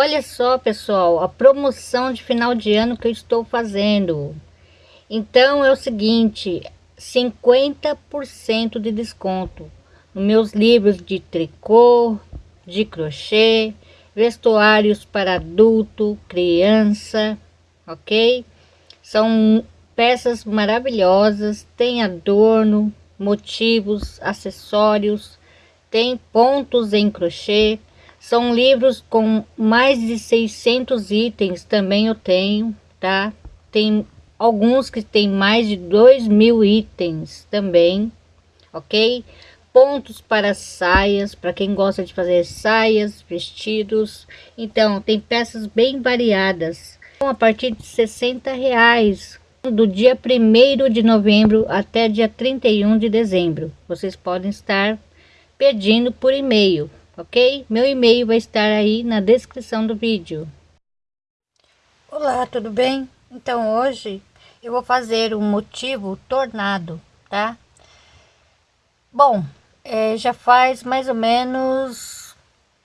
Olha só, pessoal, a promoção de final de ano que eu estou fazendo. Então é o seguinte, 50% de desconto nos meus livros de tricô, de crochê, vestuários para adulto, criança, ok? São peças maravilhosas, tem adorno, motivos, acessórios, tem pontos em crochê, são livros com mais de 600 itens, também eu tenho, tá? Tem alguns que tem mais de 2 mil itens também, ok? Pontos para saias, para quem gosta de fazer saias, vestidos. Então, tem peças bem variadas. A partir de 60 reais, do dia 1 de novembro até dia 31 de dezembro. Vocês podem estar pedindo por e-mail ok? Meu e-mail vai estar aí na descrição do vídeo. Olá, tudo bem? Então hoje eu vou fazer um motivo tornado, tá? Bom, é, já faz mais ou menos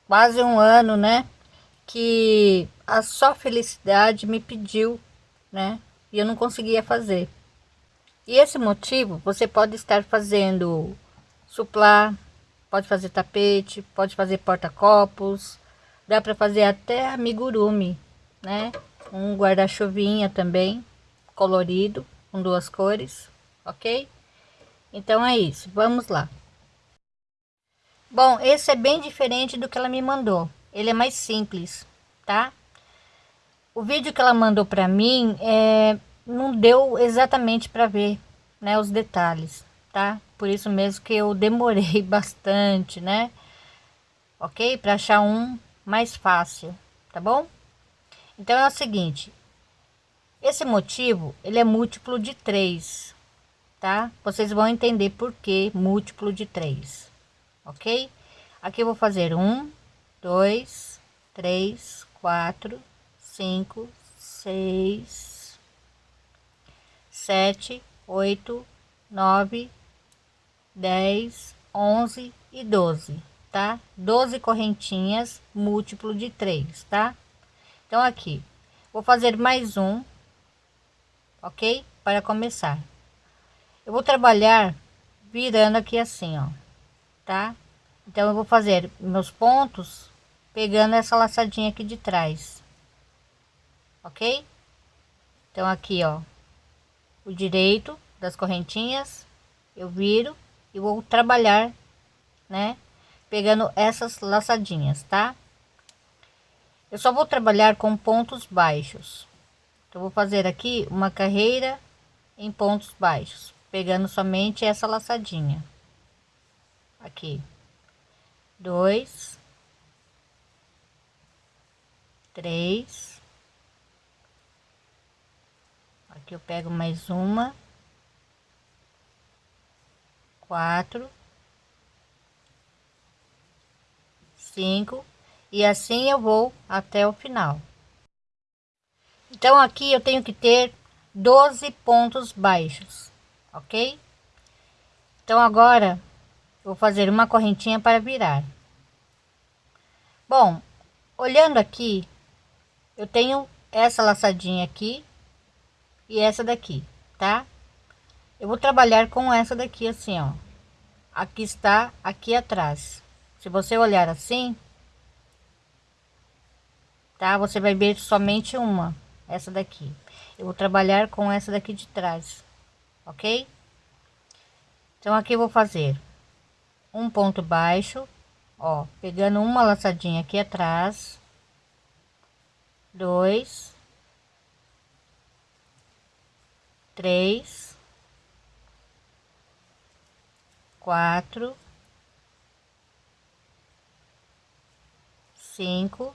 quase um ano, né? Que a só felicidade me pediu, né? E eu não conseguia fazer. E esse motivo você pode estar fazendo suplar, pode fazer tapete, pode fazer porta-copos, dá para fazer até amigurumi, né? Um guarda-chuvinha também, colorido, com duas cores, ok? Então é isso, vamos lá. Bom, esse é bem diferente do que ela me mandou, ele é mais simples, tá? O vídeo que ela mandou para mim é, não deu exatamente para ver, né, os detalhes tá? Por isso mesmo que eu demorei bastante, né? Ok? Para achar um mais fácil, tá bom? Então é o seguinte, esse motivo, ele é múltiplo de 3, tá? Vocês vão entender por que múltiplo de 3, ok? Aqui eu vou fazer um, dois, três, quatro, cinco, seis, sete, oito, nove, 10, 11 e 12, tá? 12 correntinhas múltiplo de 3, tá? Então aqui, vou fazer mais um, ok? Para começar. Eu vou trabalhar virando aqui assim, ó, tá? Então eu vou fazer meus pontos pegando essa laçadinha aqui de trás, ok? Então aqui, ó, o direito das correntinhas, eu viro e vou trabalhar, né? Pegando essas laçadinhas, tá? Eu só vou trabalhar com pontos baixos. Então, vou fazer aqui uma carreira em pontos baixos, pegando somente essa laçadinha. Aqui. Dois. Três. Aqui eu pego mais uma quatro, cinco e assim eu vou até o final. Então aqui eu tenho que ter 12 pontos baixos, ok? Então agora vou fazer uma correntinha para virar. Bom, olhando aqui, eu tenho essa laçadinha aqui e essa daqui, tá? Eu vou trabalhar com essa daqui assim, ó. Aqui está aqui atrás. Se você olhar assim tá? Você vai ver somente uma essa daqui. Eu vou trabalhar com essa daqui de trás ok? Então aqui eu vou fazer um ponto baixo ó pegando uma laçadinha aqui atrás. Dois. Três quatro, cinco,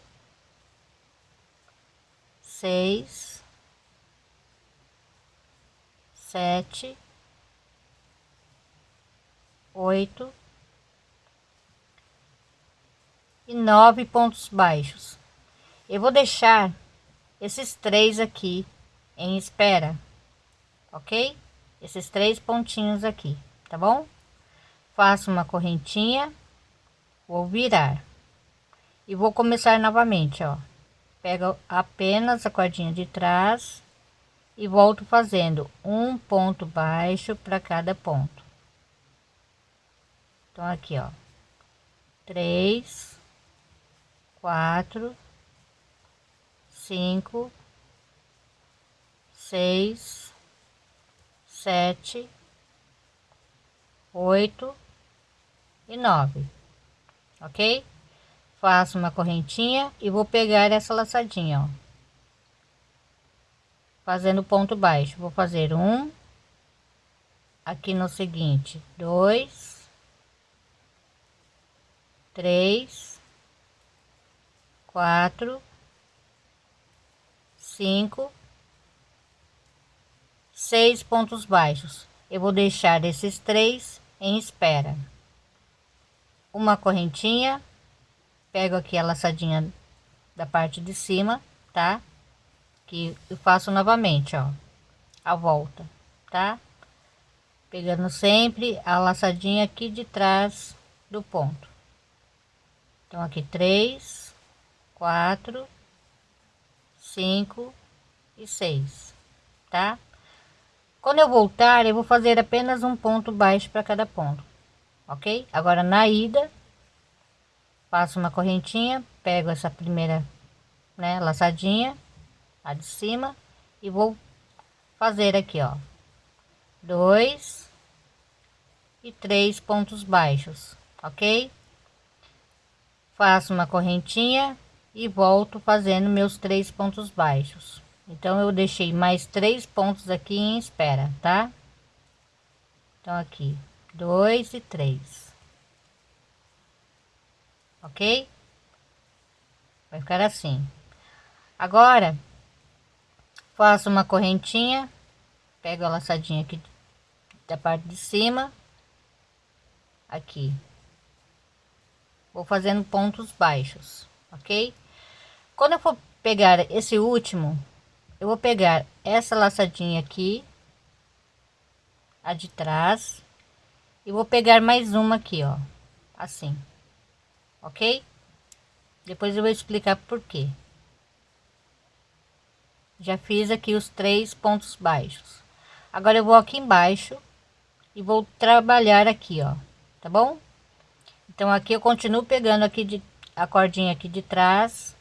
seis, sete, oito e nove pontos baixos. Eu vou deixar esses três aqui em espera, ok? Esses três pontinhos aqui, tá bom? Faço uma correntinha, vou virar. E vou começar novamente, ó, pego apenas a cordinha de trás e volto fazendo um ponto baixo para cada ponto. Então aqui ó. Três quatro cinco seis sete oito e nove ok? Faço uma correntinha e vou pegar essa laçadinha ó. Fazendo ponto baixo vou fazer um aqui no seguinte dois três quatro cinco seis pontos baixos. Eu vou deixar esses três em espera uma correntinha pego aqui a laçadinha da parte de cima tá? Que eu faço novamente ó a volta tá? Pegando sempre a laçadinha aqui de trás do ponto. Então aqui três quatro cinco e seis tá? Quando eu voltar eu vou fazer apenas um ponto baixo para cada ponto ok? Agora na ida faço uma correntinha pego essa primeira né laçadinha a de cima e vou fazer aqui ó. Dois e três pontos baixos ok? Faço uma correntinha e volto fazendo meus três pontos baixos. Então eu deixei mais três pontos aqui em espera tá? Então aqui dois e três. Ok? Vai ficar assim. Agora faço uma correntinha pego a laçadinha aqui da parte de cima. Aqui. Vou fazendo pontos baixos ok? Quando eu for pegar esse último eu vou pegar essa laçadinha aqui a de trás e vou pegar mais uma aqui ó. Assim. Ok? Depois eu vou explicar por quê. Já fiz aqui os três pontos baixos. Agora eu vou aqui embaixo e vou trabalhar aqui ó. Tá bom? Então aqui eu continuo pegando aqui de a cordinha aqui de trás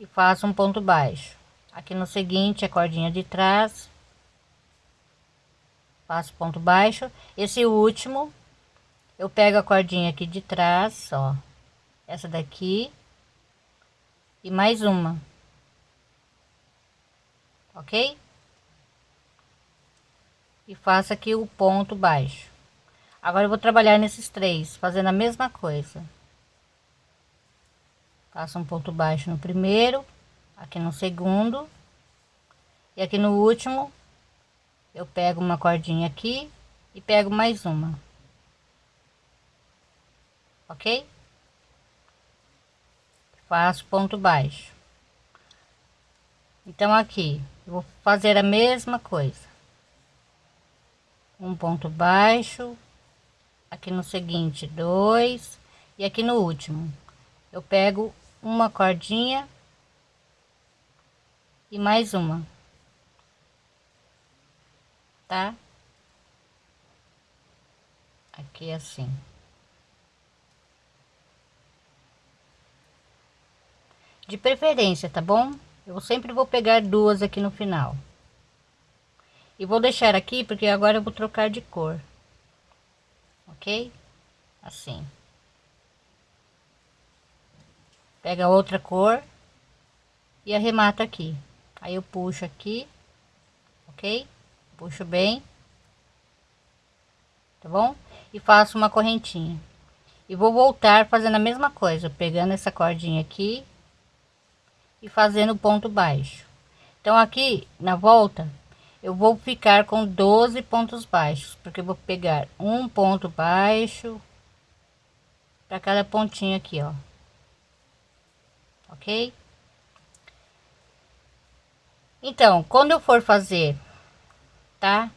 e faço um ponto baixo. Aqui no seguinte a cordinha de trás faço ponto baixo. Esse último eu pego a cordinha aqui de trás ó. Essa daqui. E mais uma. Ok? E faço aqui o ponto baixo. Agora eu vou trabalhar nesses três fazendo a mesma coisa. Faço um ponto baixo no primeiro aqui no segundo. E aqui no último eu pego uma cordinha aqui e pego mais uma. Ok? Faço ponto baixo. Então aqui vou fazer a mesma coisa. Um ponto baixo aqui no seguinte dois e aqui no último. Eu pego uma cordinha e mais uma tá? Aqui assim. De preferência tá bom? Eu sempre vou pegar duas aqui no final. E vou deixar aqui porque agora eu vou trocar de cor. Ok? Assim. Pega outra cor e arremata aqui. Aí eu puxo aqui ok puxo bem. Tá bom? E faço uma correntinha. E vou voltar fazendo a mesma coisa pegando essa cordinha aqui e fazendo ponto baixo. Então aqui na volta eu vou ficar com 12 pontos baixos porque eu vou pegar um ponto baixo para cada pontinho aqui ó. Ok? Então, quando eu for fazer, tá?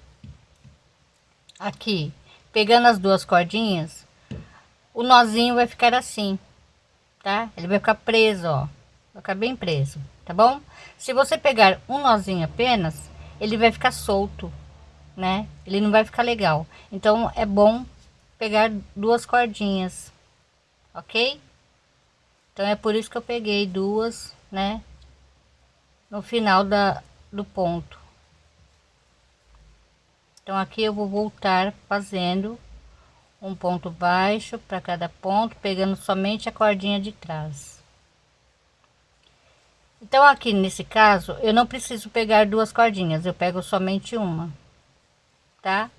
Aqui, pegando as duas cordinhas, o nozinho vai ficar assim, tá? Ele vai ficar preso, ó. ficar bem preso, tá bom? Se você pegar um nozinho apenas, ele vai ficar solto, né? Ele não vai ficar legal. Então é bom pegar duas cordinhas, ok? Então é por isso que eu peguei duas, né? No final da, do ponto. Então aqui eu vou voltar fazendo um ponto baixo para cada ponto, pegando somente a cordinha de trás. Então aqui nesse caso, eu não preciso pegar duas cordinhas, eu pego somente uma, tá?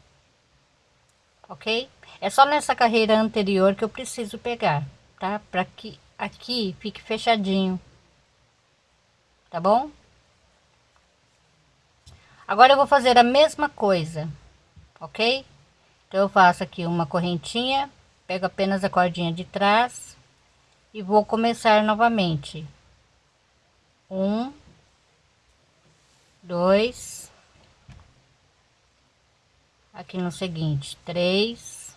Ok? É só nessa carreira anterior que eu preciso pegar, tá? Para que aqui fique fechadinho, tá bom? Agora eu vou fazer a mesma coisa, ok? Então eu faço aqui uma correntinha, pego apenas a cordinha de trás e vou começar novamente. Um, dois, aqui no seguinte, três,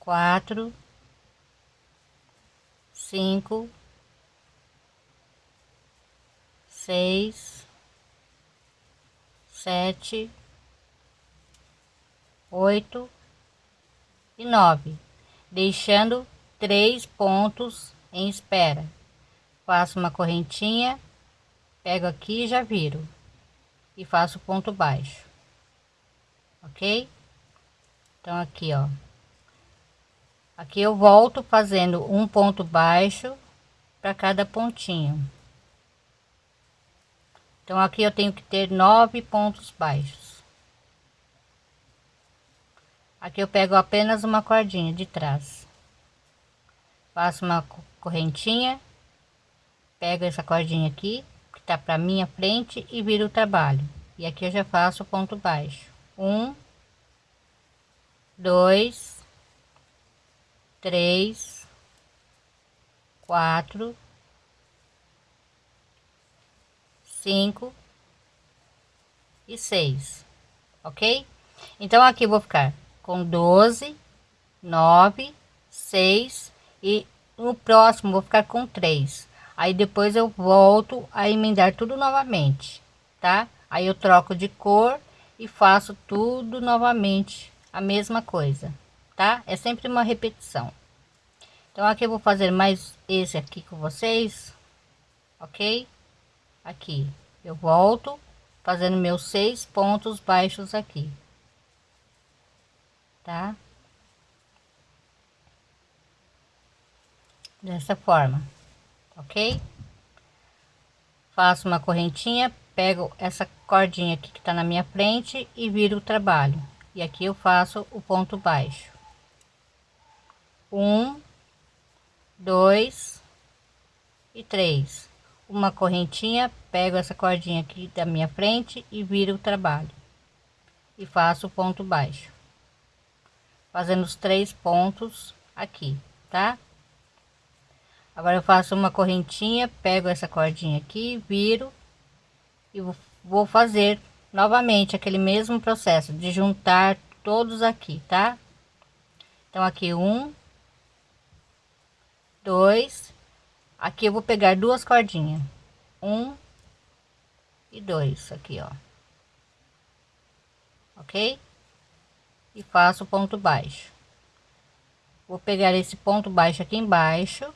quatro, cinco, seis, sete, oito e nove, deixando três pontos em espera. Faço uma correntinha, pego aqui e já viro e faço ponto baixo, ok? Então aqui, ó, aqui eu volto fazendo um ponto baixo para cada pontinho. Então aqui eu tenho que ter nove pontos baixos. Aqui eu pego apenas uma cordinha de trás. Faço uma correntinha, pego essa cordinha aqui, que tá para minha frente e viro o trabalho. E aqui eu já faço ponto baixo. Um, dois, três, quatro, cinco e seis, ok? Então aqui vou ficar com 12, 9, 6 e no próximo vou ficar com 3. Aí depois eu volto a emendar tudo novamente, tá? Aí eu troco de cor e faço tudo novamente, a mesma coisa, tá? É sempre uma repetição. Então aqui eu vou fazer mais esse aqui com vocês, ok? Aqui eu volto fazendo meus seis pontos baixos aqui tá? Dessa forma, ok? Faço uma correntinha, pego essa cordinha aqui que tá na minha frente e viro o trabalho. E aqui eu faço o ponto baixo. Um, dois e três. Uma correntinha, pego essa cordinha aqui da minha frente e viro o trabalho. E faço o ponto baixo fazendo os três pontos aqui, tá? Agora eu faço uma correntinha, pego essa cordinha aqui, viro e vou fazer novamente aquele mesmo processo de juntar todos aqui, tá? Então aqui um, dois, aqui eu vou pegar duas cordinhas, um e dois aqui, ó, ok? e faço ponto baixo. Vou pegar esse ponto baixo aqui embaixo,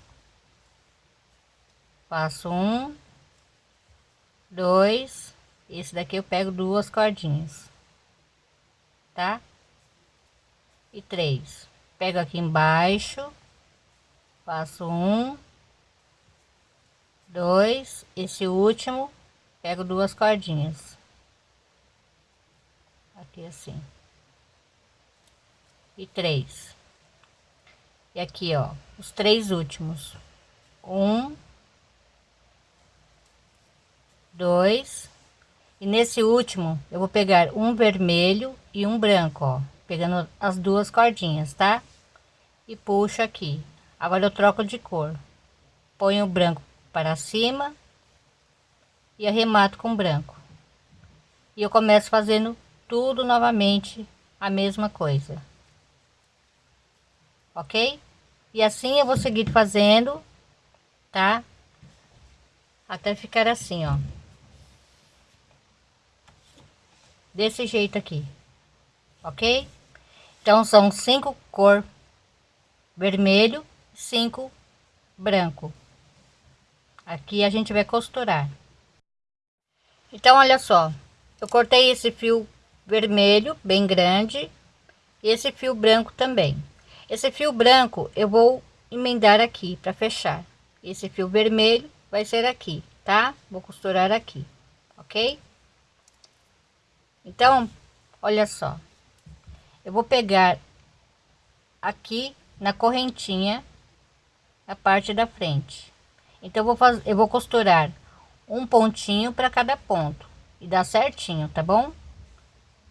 faço um, dois, esse daqui eu pego duas cordinhas, tá? E três. Pego aqui embaixo, faço um, dois, esse último, pego duas cordinhas. Aqui assim e três. E aqui, ó, os três últimos. Um, dois, e nesse último eu vou pegar um vermelho e um branco, ó, pegando as duas cordinhas, tá? E puxo aqui. Agora eu troco de cor. Ponho o branco para cima e arremato com branco. E eu começo fazendo tudo novamente a mesma coisa ok? E assim eu vou seguir fazendo tá? Até ficar assim, ó. Desse jeito aqui, ok? Então, são cinco cor vermelho, cinco branco. Aqui a gente vai costurar. Então, olha só. Eu cortei esse fio vermelho, bem grande. E esse fio branco também. Esse fio branco eu vou emendar aqui para fechar. Esse fio vermelho vai ser aqui, tá? Vou costurar aqui, ok? Então, olha só. Eu vou pegar aqui na correntinha a parte da frente. Então, eu vou fazer, eu vou costurar um pontinho para cada ponto e dá certinho, tá bom?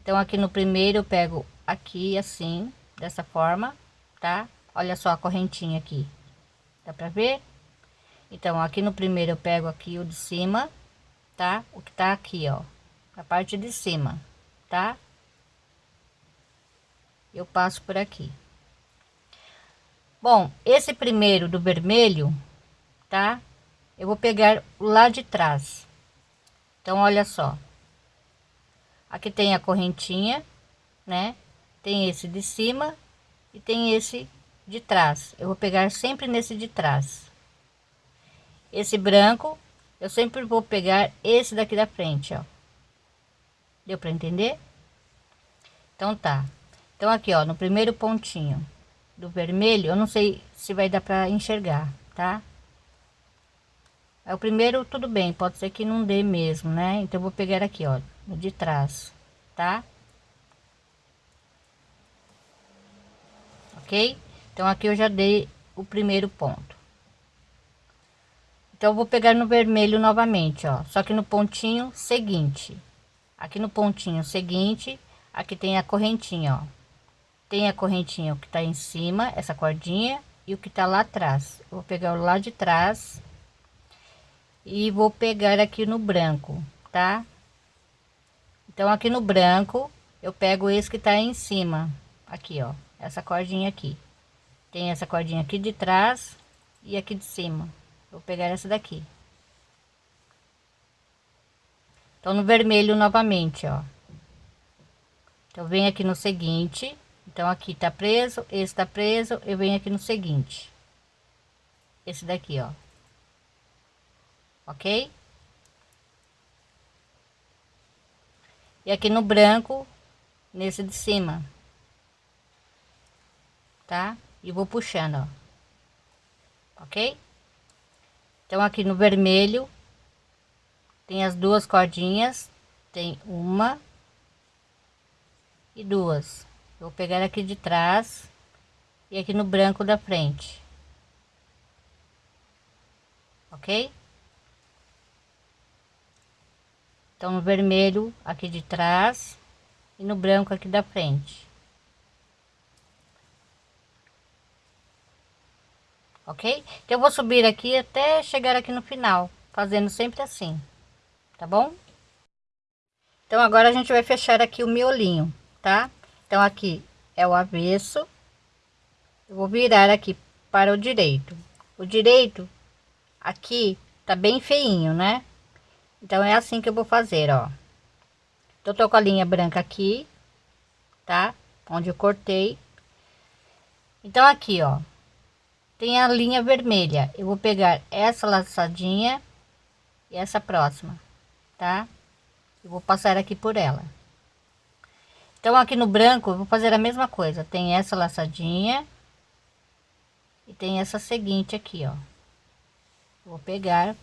Então, aqui no primeiro eu pego aqui assim, dessa forma, tá? Olha só a correntinha aqui, dá para ver? Então, aqui no primeiro eu pego aqui o de cima, tá? O que tá aqui, ó, a parte de cima, tá? Eu passo por aqui. Bom, esse primeiro do vermelho, tá? Eu vou pegar lá de trás. Então, olha só. Aqui tem a correntinha, né? Tem esse de cima e tem esse de trás. Eu vou pegar sempre nesse de trás. Esse branco, eu sempre vou pegar esse daqui da frente, ó. Deu para entender? Então tá. Então aqui, ó, no primeiro pontinho do vermelho, eu não sei se vai dar para enxergar, tá? É o primeiro, tudo bem, pode ser que não dê mesmo, né? Então eu vou pegar aqui, ó, no de trás, tá? Ok? Então aqui eu já dei o primeiro ponto. Então eu vou pegar no vermelho novamente, ó, só que no pontinho seguinte. Aqui no pontinho seguinte, aqui tem a correntinha, ó tem a correntinha que tá em cima essa cordinha e o que tá lá atrás eu vou pegar o lado de trás e vou pegar aqui no branco tá? Então aqui no branco eu pego esse que tá em cima. Aqui ó essa cordinha aqui. Tem essa cordinha aqui de trás e aqui de cima. Vou pegar essa daqui. Então no vermelho novamente ó. Então vem aqui no seguinte. Então, aqui tá preso, esse tá preso, eu venho aqui no seguinte. Esse daqui, ó. Ok? E aqui no branco, nesse de cima. Tá? E vou puxando, ó. Ok? Então, aqui no vermelho, tem as duas cordinhas. Tem uma e duas vou pegar aqui de trás e aqui no branco da frente ok então no vermelho aqui de trás e no branco aqui da frente. Ok? Então eu vou subir aqui até chegar aqui no final fazendo sempre assim. Tá bom? Então agora a gente vai fechar aqui o miolinho tá? Então aqui é o avesso. Eu vou virar aqui para o direito. O direito aqui tá bem feinho né então é assim que eu vou fazer ó eu tô com a linha branca aqui tá onde eu cortei então aqui ó tem a linha vermelha eu vou pegar essa laçadinha e essa próxima tá eu vou passar aqui por ela então, aqui no branco, eu vou fazer a mesma coisa. Tem essa laçadinha. E tem essa seguinte aqui, ó. Vou pegar,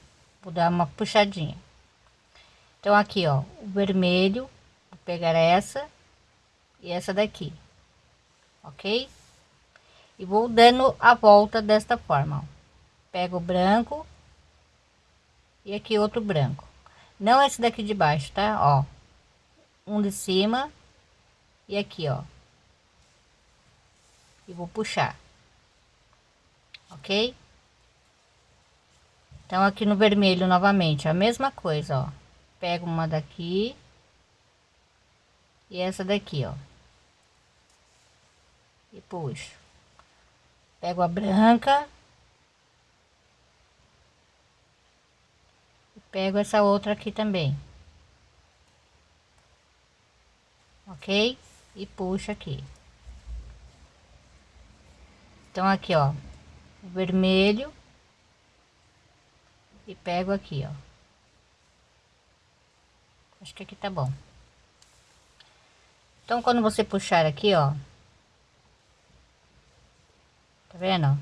vou dar uma puxadinha. Então, aqui, ó, o vermelho. Vou pegar essa e essa daqui. Ok? E vou dando a volta desta forma, ó. Pego o branco. E aqui outro branco. Não esse daqui de baixo, tá? Ó. Um de cima e aqui, ó. E vou puxar. Ok? Então, aqui no vermelho, novamente, a mesma coisa, ó. Pego uma daqui. E essa daqui, ó. E puxo. Pego a branca. pego essa outra aqui também ok e puxa aqui então aqui ó vermelho e pego aqui ó acho que aqui tá bom. Então quando você puxar aqui ó. Tá vendo?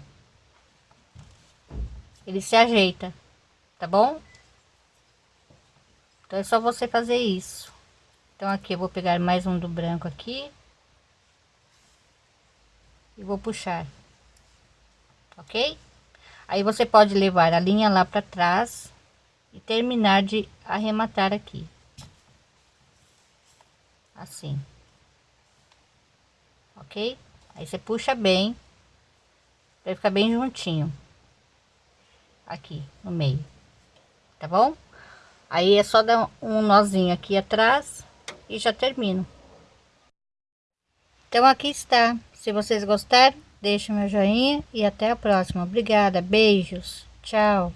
Ele se ajeita tá bom? Então é só você fazer isso. Então aqui eu vou pegar mais um do branco aqui. E vou puxar. Ok? Aí você pode levar a linha lá para trás e terminar de arrematar aqui assim ok aí você puxa bem vai ficar bem juntinho aqui no meio tá bom aí é só dar um nozinho aqui atrás e já termino. Então aqui está. Se vocês gostaram, deixe meu joinha e até a próxima. Obrigada, beijos, tchau.